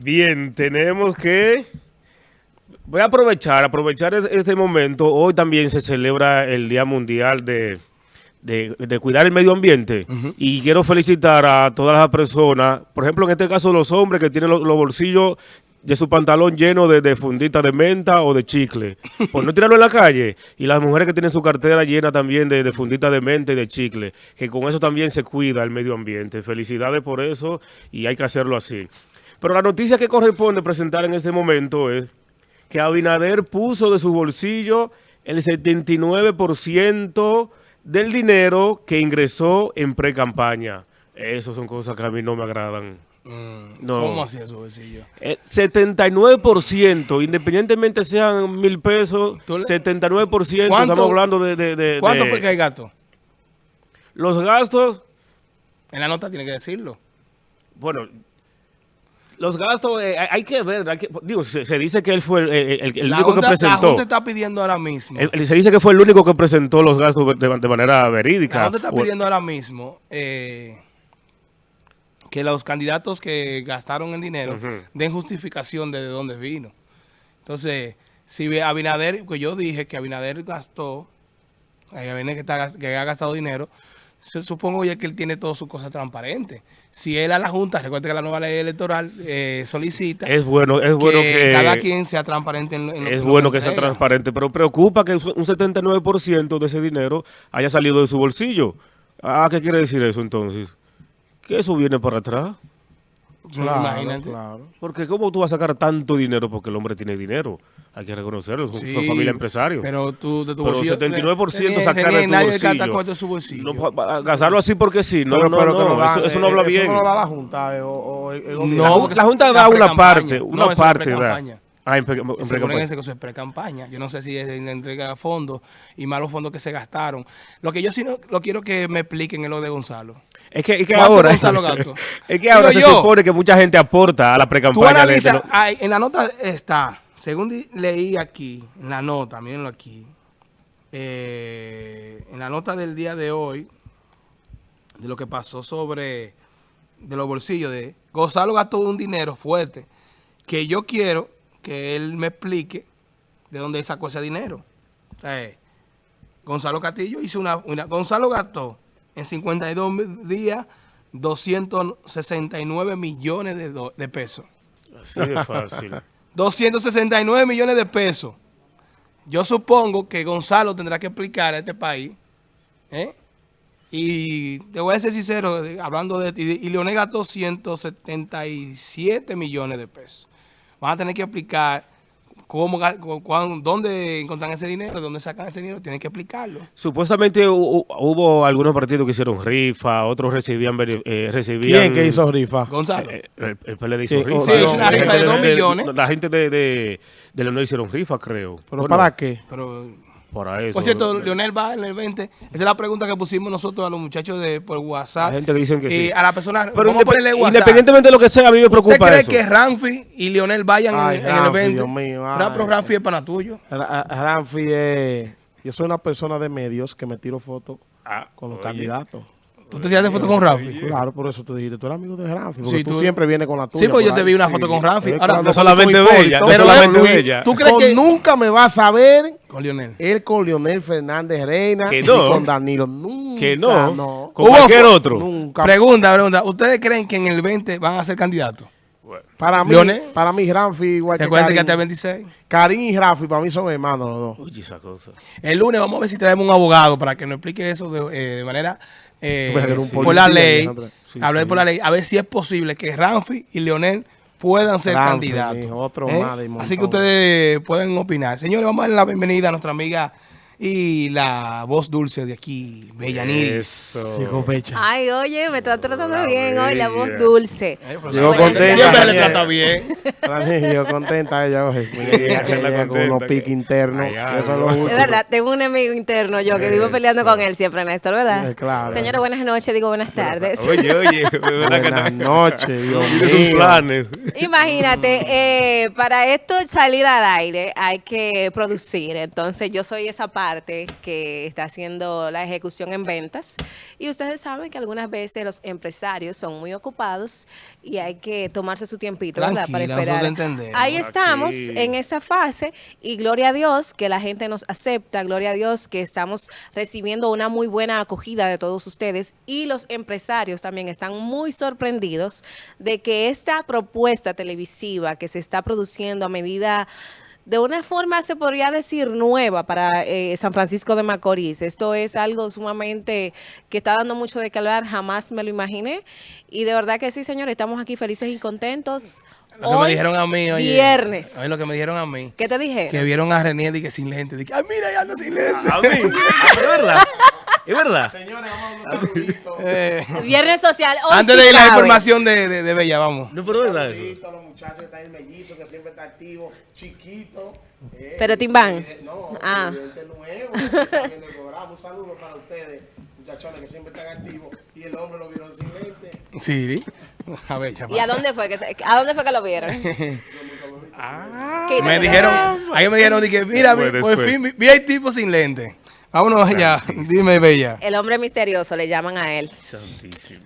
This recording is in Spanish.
Bien, tenemos que... Voy a aprovechar, aprovechar es- este momento. Hoy también se celebra el Día Mundial de, de- de cuidar el medio ambiente. Y quiero felicitar a todas las personas, por ejemplo, en este caso los hombres que tienen los, los bolsillos de su pantalón llenos de, de fundita de menta o de chicle, por no tirarlo en la calle. Y las mujeres que tienen su cartera llena también de, de fundita de menta y de chicle, que con eso también se cuida el medio ambiente. Felicidades por eso y hay que hacerlo así. Pero la noticia que corresponde presentar en este momento es que Abinader puso de su bolsillo el 79% del dinero que ingresó en pre-campaña. Esas son cosas que a mí no me agradan. No. ¿Cómo así en su bolsillo? El 79%, independientemente sean mil pesos, Tú le- 79%, ¿Cuánto- estamos hablando de... de- de- ¿Cuánto de- fue que hay gasto? Los gastos, En la nota tiene que decirlo. bueno, los gastos eh, hay- que ver, hay que- digo, se, se dice que él fue el, el- el- el la, único junta, que la presentó. Junta está pidiendo ahora mismo. El- se dice que fue el único que presentó los gastos de, de manera verídica. La Junta está O- pidiendo ahora mismo eh, que los candidatos que gastaron el dinero den justificación de, de dónde vino. Entonces, si Abinader, que yo dije que Abinader gastó, Abinader que, está que ha gastado dinero, se, supongo ya que él tiene todas sus cosas transparentes. Si él a la Junta, recuerda que la nueva ley electoral eh, solicita Es bueno, es bueno que, cada quien sea transparente en, en es lo bueno que sea entrega. transparente, pero preocupa que un 79% de ese dinero haya salido de su bolsillo. Ah, ¿qué quiere decir eso entonces? Que eso viene para atrás. Sí, imagínate. claro. Porque ¿cómo tú vas a sacar tanto dinero? Porque el hombre tiene dinero. Hay que reconocerlo, son, Sí, son familia empresario. Pero tú de tu Pero bolsillo. 79% eh, sacar de tu nadie bolsillo. cuarto de su bolsillo. No, gastarlo así porque sí. No, Pero- no, pero que no, dan, eso, eso no eh, habla eso bien. no lo da la Junta. eh, o- o el-. No, la eso Junta da una parte, No, una eso es parte da. Ah, en pre-campaña. Yo no sé si es en la entrega de fondos y más los fondos que se gastaron. Lo que yo sí no, lo quiero que me expliquen es lo de Gonzalo. Es que, es que ¿Cuánto ahora, Gonzalo gastó? es que ahora Digo se yo. supone que mucha gente aporta a la pre-campaña. lo- en la nota está, según leí aquí, en la nota, mírenlo aquí, eh, en la nota del día de hoy, de lo que pasó sobre, de los bolsillos de, Gonzalo gastó un dinero fuerte, que yo quiero que él me explique de dónde sacó ese dinero. O sea, eh, Gonzalo Castillo hizo una, una- Gonzalo gastó en 52 días 269 millones de, do- de pesos. Así de fácil. 269 millones de pesos. Yo supongo que Gonzalo tendrá que explicar a este país. ¿eh? Y te voy a ser sincero, hablando de... Y, y Leonel gastó 177 millones de pesos. Van a tener que explicar cómo, cuán- dónde encuentran ese dinero, dónde sacan ese dinero. Tienen que explicarlo. Supuestamente hu- hu- hubo algunos partidos que hicieron rifa, otros recibían... eh, recibían ¿Quién que hizo rifa? Gonzalo. Eh, el, el PLD hizo Sí, rifa. sí, es una La rifa gente de dos millones. La gente de, de, de Leonel hicieron rifa, creo. ¿Pero Bueno, para qué? Pero Para eso. Por cierto, Leonel va en el 20. Esa es la pregunta que pusimos nosotros a los muchachos de por WhatsApp. Hay gente que dicen que Y sí. a la persona, Pero vamos a ponerle WhatsApp. independientemente de lo que sea, a mí me ¿Usted preocupa cree eso. que Ramfi y Leonel vayan en- en, el Ramfi, evento? Dios mío, Ra- ay. Pero Ramfi es pana tuyo. Ra- Ramfi, eh, yo soy una persona de medios que me tiro fotos Ah, con los oye. candidatos. ¿Tú te tiraste foto con Ramfi? Claro, por eso te dijiste, tú eres amigo de Ramfi, porque Sí, tú, tú- siempre vienes con la tuya. Sí, pues yo te vi una foto con Ramfi. Eh, Ahora, no solamente bella, no pero solamente bella. ¿Tú crees que- nunca me vas a ver Con Leonel. él con Leonel Fernández Reina Que y no. con Danilo. Nunca, Que no. no. Con cualquier otro. Nunca. Pregunta, pregunta. ¿Ustedes creen que en el 20 van a ser candidatos? Para mí, Leonel. para mí, Ramfi, igual que Recuerden que hasta el Karim, 26. Karim y Ramfi, para mí son hermanos los dos. Oye, esa cosa. El lunes vamos a ver si traemos un abogado para que nos explique eso de, eh, de manera eh, por la ley. Sí, hablar sí. por la ley. A ver si es posible que Ramfi y Leonel puedan ser Ramfi, candidatos. otro ¿eh? más de Así que ustedes pueden opinar. Señores, vamos a darle la bienvenida a nuestra amiga y la voz dulce de aquí, Bellaniris. Eso. Llegó Becha. Ay, oye, me está tratando Hola, bien hoy, la voz bella. dulce. Eh, pero Llegó contenta, Siempre le trata bien. Yo contenta ella, oye. Con unos que- piques internos. Ay, ay, Eso es lo ay. Es verdad, tengo un enemigo interno yo que vivo peleando con él siempre, Néstor, ¿verdad? Eh, claro. Señores, buenas noches, digo buenas tardes. Oye, oye. ¿verdad que Buenas no? noches, Dios sus mío. planes. Imagínate, eh, para esto salir al aire hay que producir, entonces yo soy esa parte parte que está haciendo la ejecución en ventas. Y ustedes saben que algunas veces los empresarios son muy ocupados y hay que tomarse su tiempito, ¿verdad? Para esperar. Ahí estamos Aquí. en esa fase y gloria a Dios que la gente nos acepta, gloria a Dios que estamos recibiendo una muy buena acogida de todos ustedes y los empresarios también están muy sorprendidos de que esta propuesta televisiva que se está produciendo a medida de una forma, se podría decir, nueva para eh, San Francisco de Macorís. Esto es algo sumamente que está dando mucho de calor, jamás me lo imaginé. Y de verdad que sí, señores, estamos aquí felices y contentos. Lo que me dijeron a mí, oye. Viernes. Oye, lo que me dijeron a mí. ¿Qué te dije? Que vieron a René y que sin lente. Dije, ay, mira, ya anda sin lente. A mí. ¿Es verdad? ¿Es verdad? Señores, vamos a dar un saludito. Eh, Viernes social. Hoy antes sí de ir la información de, de, de Bella, vamos. No, pero es verdad eso. Los muchachos que están en mellizo, que siempre está activo, chiquito. eh, Pero Timbán. eh, No, Ah. nuevo, el programa. Un saludo para ustedes, muchachones que siempre están activos. Y el hombre lo vieron sin lente. Sí, a ver, ya ¿Y a dónde fue que se- a dónde fue que lo vieron? Ah. Me dijeron, ahí me dijeron, dije, mira, vi- por fin vi, vi al tipo sin lente. Vámonos allá. Dime, Bella. El hombre misterioso, le llaman a él. Santísimo.